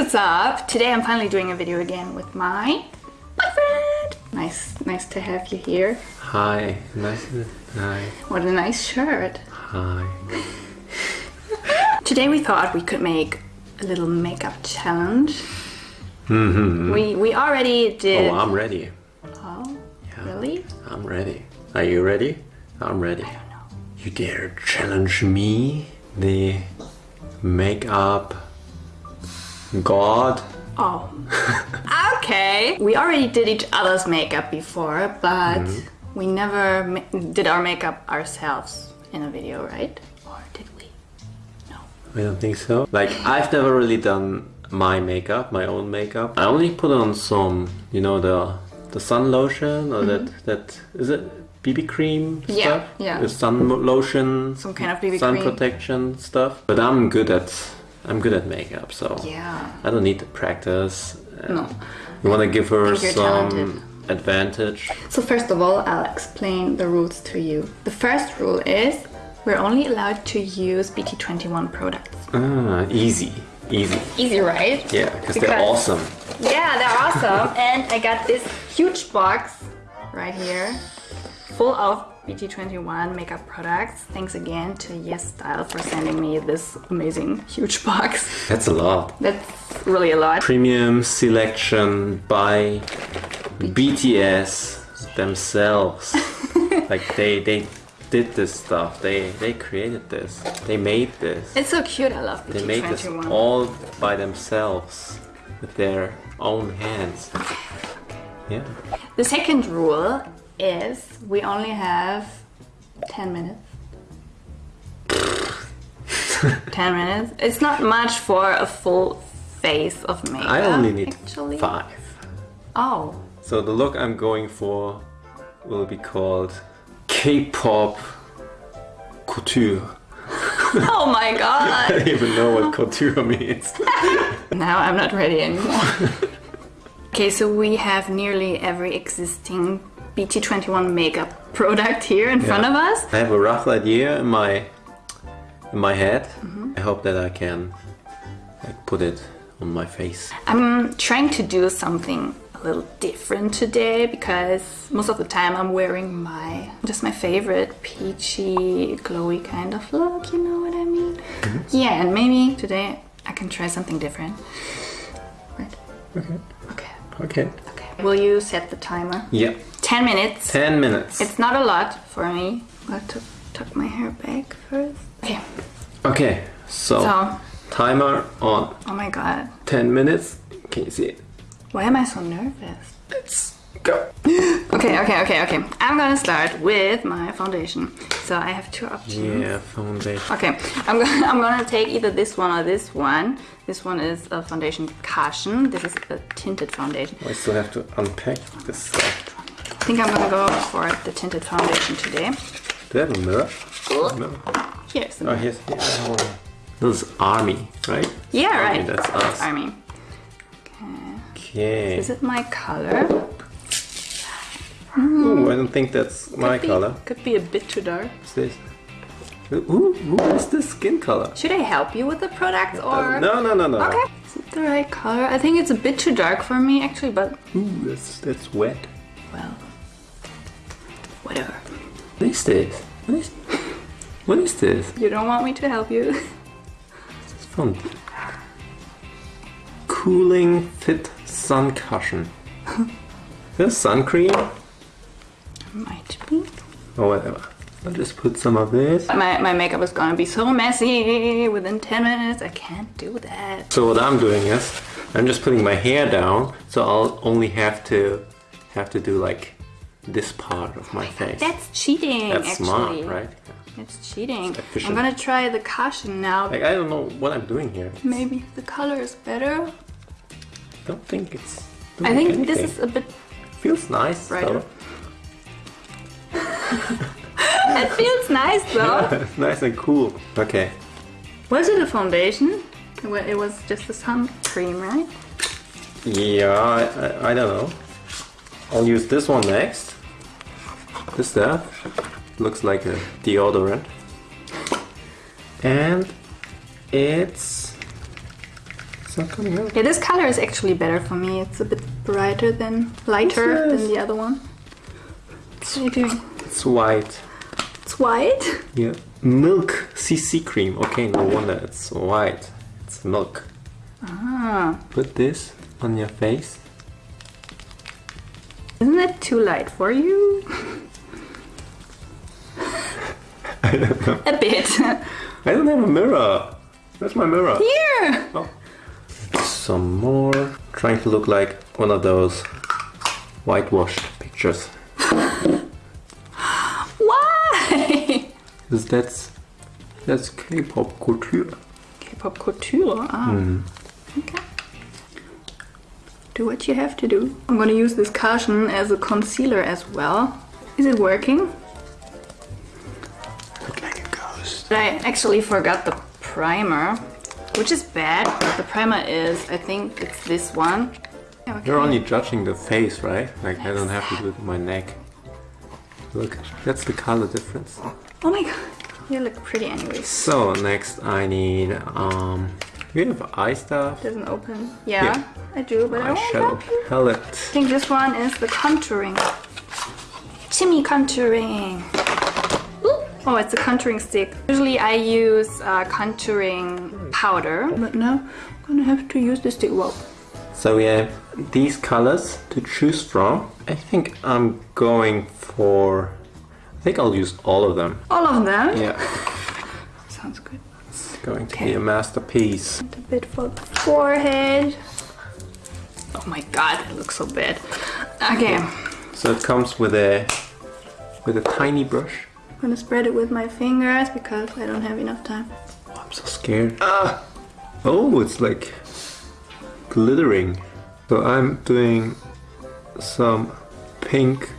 what's up? Today I'm finally doing a video again with my boyfriend. Nice, nice to have you here. Hi, nice. To, hi, What a nice shirt. hi. Today we thought we could make a little makeup challenge. Mm-hmm. We we already did. Oh, I'm ready. Oh, Yeah. really? I'm ready. Are you ready? I'm ready. I don't know. You dare challenge me, the makeup god? Oh. okay. We already did each other's makeup before, but Mm-hmm. we never did our makeup ourselves in a video, right? Or did we? No. I don't think so. Like I've never really done my makeup, my own makeup. I only put on some, you know, the the sun lotion or that that is it BB cream Yeah, stuff? yeah. The sun lotion. Some kind of BB cream. sun cream. protection stuff. But I'm good at I'm good at makeup, so Yeah. I don't need to practice. No. You want to give her some talented. advantage? So first of all, I'll explain the rules to you. The first rule is we're only allowed to use BT21 products. Ah, easy, easy. Easy, right? Yeah, because they're awesome. Yeah, they're awesome. and I got this huge box right here full of BT21 makeup products. Thanks again to YesStyle for sending me this amazing huge box. That's a lot. That's really a lot. Premium selection by BTS themselves. like they they did this stuff. They they created this. They made this. It's so cute. I love They made this all by themselves with their own hands. Yeah. The second rule is we only have 10 minutes. 10 minutes. It's not much for a full face of makeup. I only need actually. five. Oh, So the look I'm going for will be called K-pop couture. oh my god! I don't even know what couture means. now I'm not ready anymore. okay, so we have nearly every existing BT21 makeup product here in front of us. I have a rough idea in my in my head. Mm-hmm. I hope that I can like put it on my face. I'm trying to do something a little different today because most of the time I'm wearing my just my favorite peachy glowy kind of look, you know what I mean? Yeah, and maybe today I can try something different. Right. Okay. Okay. Okay. Okay. Will you set the timer? Yeah. 10 minutes. Ten minutes. It's not a lot for me. I have to tuck my hair back first. Okay. okay. So, So, timer on. oh my god. Ten minutes. Can you see it? Why am I so nervous? Let's go. Okay, okay, okay, okay. I'm gonna start with my foundation. So I have two options. Yeah, foundation. Okay, I'm gonna I'm gonna take either this one or this one. This one is a foundation cushion. This is a tinted foundation. I still have to unpack this stuff. I think I'm gonna go for the tinted foundation today. Do you have a mirror? No. Here's the Oh, here's. Yeah. This is army, right? Yeah, Army, right. That's us. I mean, Okay. is it my color? Ooh, I hmm. don't think that's my Could be- color. Could be a bit too dark. What's this? Ooh, ooh, what's this skin color? Should I help you with the product uh, or? No, no, no, no. Okay. Is it the right color? I think it's a bit too dark for me actually, but Ooh, that's that's wet. Whatever. What is this? What is? What is this? You don't want me to help you? It's from Cooling Fit Sun Cushion. this sun cream Might be. or whatever. I'll just put some of this. My, my makeup is gonna be so messy within 10 minutes. I can't do that. So what I'm doing is I'm just putting my hair down, so I'll only have to have to do like this part of my face. That's cheating, That's actually. smart, right? It's cheating. efficient. I'm gonna try the cushion now. Like I don't know what I'm doing here. Maybe the color is better. I don't think it's. I think anything. this is a bit. feels nice. Right. though. It feels nice though. It's nice and cool. Okay. was it a foundation? It It was just a sun cream, right? Yeah, I, I, I don't know. I'll use this one next. This stuff looks like a deodorant. And it's it's not coming out. Yeah, this color is actually better for me. It's a bit brighter than lighter than the other one. What are you doing? It's white. It's white. Yeah. Milk CC cream. Okay, no wonder it's white. It's milk. Ah, Put this on your face. Isn't that too light for you? I don't know. a bit. I don't have a mirror. Where's my mirror? Here. Oh. Some more. Trying to look like one of those whitewashed pictures. Why? Because that's that's K-pop couture. K-pop couture. Ah. Mm. Okay. Do what you have to do. I'm gonna use this cushion as a concealer as well. Is it working? Look like a ghost. But I actually forgot the primer, which is bad. But the primer is, I think it's this one. Okay. You're only judging the face, right? Like I don't have to do it with my neck. Look, that's the color difference. Oh my god, you look pretty anyways. So next I need um we have eye stuff. Doesn't open. Yeah, Yeah. I do, but I Eyeshadow help you. palette. I think this one is the contouring. Shimmy contouring. Oh, it's a contouring stick. Usually I use uh, contouring powder, but now I'm gonna have to use the stick. Whoa. So we have these colors to choose from. I think I'm going for I think I'll use all of them. All of them? Yeah. Sounds good. Going to be a masterpiece. A bit for the forehead. Oh my god, it looks so bad. Okay, So it comes with a with a tiny brush. I'm gonna spread it with my fingers because I don't have enough time. Oh, I'm so scared. Ah! Oh, it's like glittering. So I'm doing some pink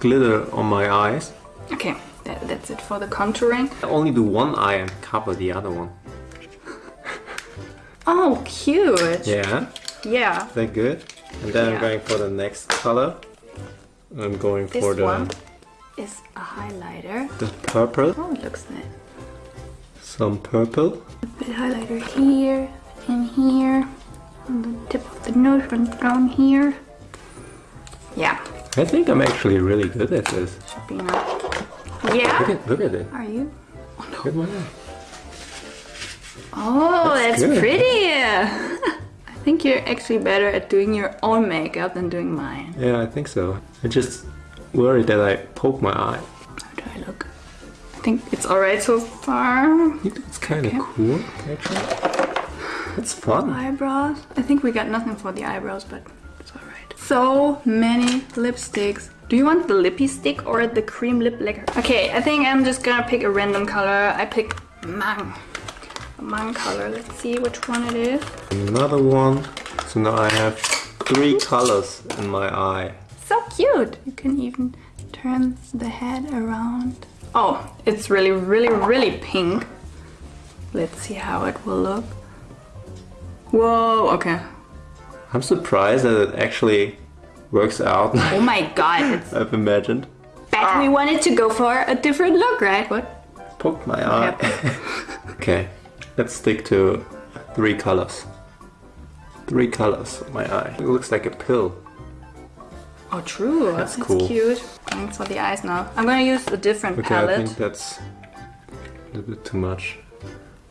glitter on my eyes. Okay, that, that's it for the contouring. I only do one eye and cover the other one. Oh, cute. Yeah, Yeah. is that good? And then Yeah. I'm going for the next color. I'm going This for the one is a highlighter. the purple. Oh, it looks nice. Some purple. A bit highlighter here and here. On the tip of the nose and down here. Yeah, I think I'm actually really good at this. should be enough. Look Yeah? at look at it. Are you? Look at my eye. Oh, That's that's, pretty. I think you're actually better at doing your own makeup than doing mine. Yeah, I think so. I just worried that I poke my eye. How do I look? I think it's alright so far. It's kind of Okay. cool, actually. It's fun. Eyebrows. I think we got nothing for the eyebrows, but it's alright. So many lipsticks. Do you want the lippy stick or the cream lip lacquer? Okay, I think I'm just gonna pick a random color. I pick mang. Mang color. Let's see which one it is. Another one. So now I have three colors in my eye. So cute! You can even turn the head around. Oh, it's really, really, really pink. Let's see how it will look. Whoa, okay. I'm surprised that it actually works out. Oh my god, I've imagined. But we ah. wanted to go for a different look, right? What? Poke my eye. okay, let's stick to three colors. Three colors on my eye. It looks like a pill. Oh, true. That's That's, cool. cute. Going for the eyes now. I'm gonna use a different Okay, I palette. think that's a little bit too much.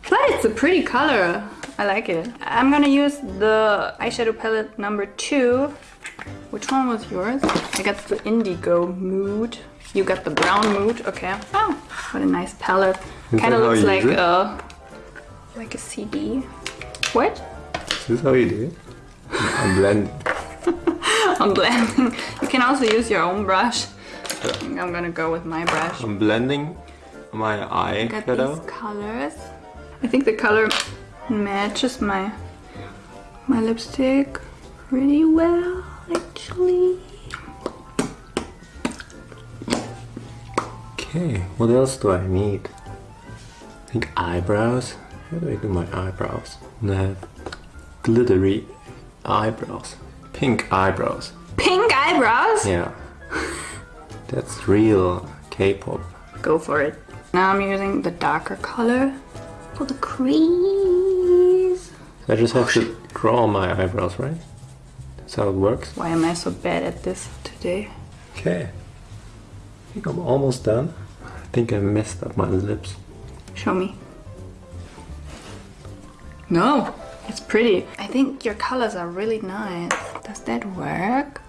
But it's a pretty color. I like it. I'm gonna use the eyeshadow palette number two. Which one was yours? I got the indigo mood. You got the brown mood. Okay. Oh, what a nice palette. Kind of looks like a like a CD. What? Is this how you do it? I'm blending. I'm blending. You can also use your own brush. I'm gonna go with my brush. I'm blending my eye Got shadow. these colors. I think the color matches my my lipstick pretty well, actually. Okay, what else do I need? I think eyebrows. How do I do my eyebrows? I have glittery eyebrows. Pink eyebrows. Pink eyebrows. Yeah. That's real K-pop. Go for it. Now I'm using the darker color for the crease. I just have to draw my eyebrows, right? That's how it works. Why am I so bad at this today? Okay. I think I'm almost done. I think I messed up my lips. Show me. No, it's pretty. I think your colors are really nice. Does that work?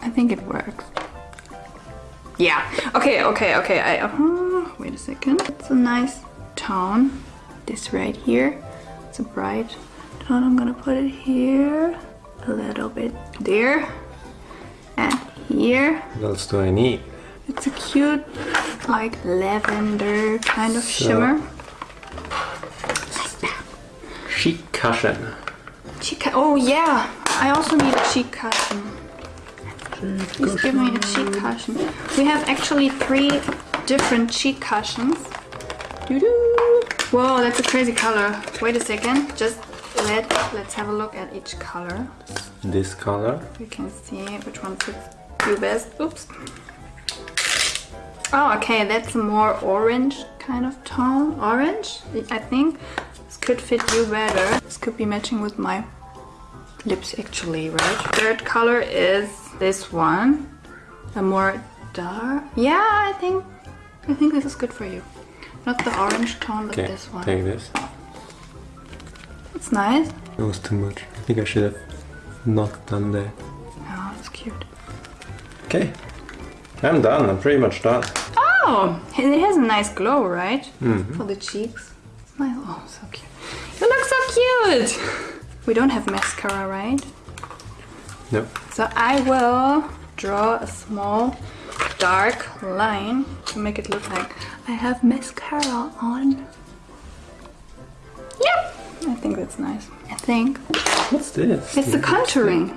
I think it works. Yeah. Okay, okay, okay. I uh, wait a second. It's a nice tone. This right here. It's a bright tone. I'm gonna put it here. A little bit there. And here. What else do I need? It's a cute, like lavender kind of shimmer. Cheek cushion. Cu- Oh yeah, I also need a cheek cushion. Please give me a cheek cushion. We have actually three different cheek cushions. Doo-doo. Whoa, that's a crazy color. Wait a second. Just let let's have a look at each color. This color. We can see which one fits you best. Oops. Oh, okay, that's a more orange kind of tone. Orange, I think. This could fit you better. This could be matching with my lips actually, right? Third color is this one. A more dark. Yeah, I think I think this is good for you. Not the orange tone, but Okay, this one. take this. It's nice. It was too much. I think I should have not done that. Oh, it's cute. Okay. I'm done. I'm pretty much done. Oh, it has a nice glow, right? Mm-hmm. For the cheeks. It's nice. Oh, so cute. You look so cute! We don't have mascara, right? Nope. So I will draw a small dark line to make it look like I have mascara on. Yep! I think that's nice. I think What's this? it's the contouring.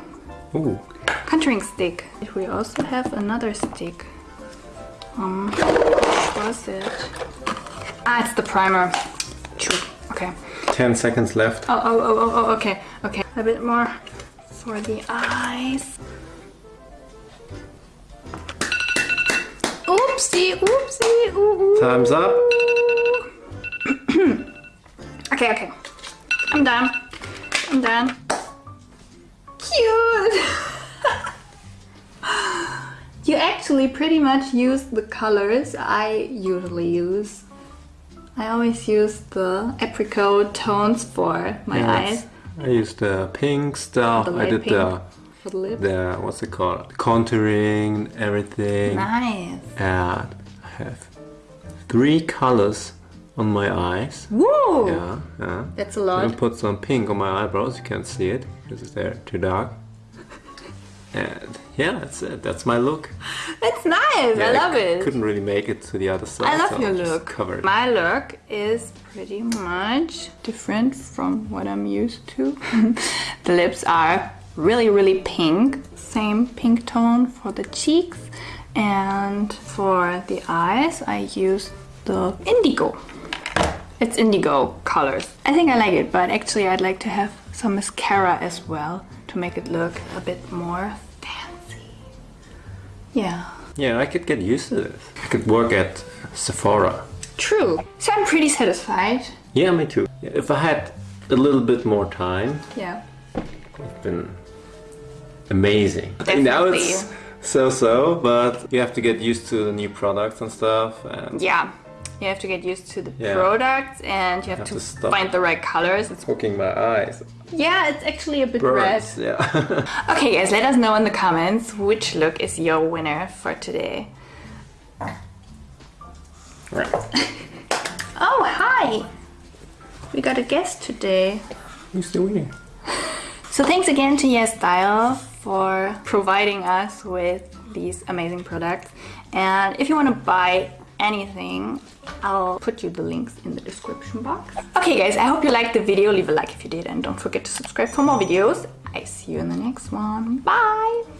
Ooh. contouring stick. We also have another stick. Um, what was it? Ah, it's the primer. True. Okay. 10 seconds left. Oh, oh, oh, oh, oh, okay, okay. A bit more for the eyes. Oopsie, oopsie, ooh, ooh. Time's up. Okay, okay. I'm done. I'm done. Cute! you actually pretty much use the colors I usually use. I always use the apricot tones for my Yes. eyes. I used the pink stuff. The I did pink the for the lips. the what's it called? Contouring, everything. Nice. And I have three colors on my eyes. Woo! Yeah, yeah. That's a I'm lot. gonna put some pink on my eyebrows. You can't see it because they're too dark. And yeah, that's it. That's my look. That's nice. Yeah, I love c- it. Couldn't really make it to the other side. I love so your I'm look. Covered. My look is pretty much different from what I'm used to. the lips are really, really pink. Same pink tone for the cheeks. And for the eyes, I use the indigo. It's indigo colors. I think I like it, but actually I'd like to have some mascara as well to make it look a bit more fancy. Yeah. Yeah, I could get used to this. I could work at Sephora. True. So I'm pretty satisfied. Yeah, me too. If I had a little bit more time, Yeah. it's been amazing. Now Definitely. it's so-so, but you have to get used to the new products and stuff. And Yeah. You have to get used to the Yeah. products and you have, Have to, to find the right colors. It's, poking my eyes. yeah, it's actually a bit red. Yeah. Okay, guys, let us know in the comments which look is your winner for today. right. Oh, hi! We got a guest today. Who's the winner? So thanks again to YesStyle for providing us with these amazing products. And if you want to buy anything, I'll put you the links in the description box. Okay guys, I hope you liked the video. Leave a like if you did and don't forget to subscribe for more videos. I see you in the next one. Bye!